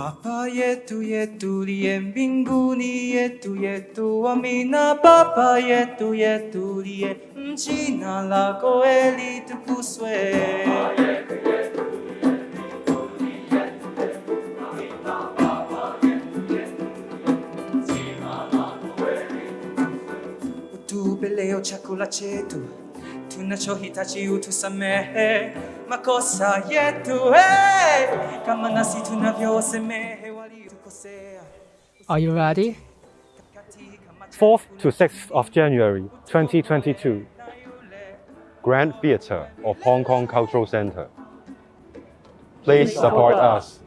Papa yetu yetu liye mbinguni yetu yetu amina Baba yetu yetu liye jina lako litukuzwe Utupe leo chakula chetu tunachohitaji, utusamehe makosa yetu hey, kama nasi tunavyowasamehe waliotukosea. Are you ready? 4th to 6th of January 2022, Grand Theatre of Hong Kong Cultural Centre. Please support us.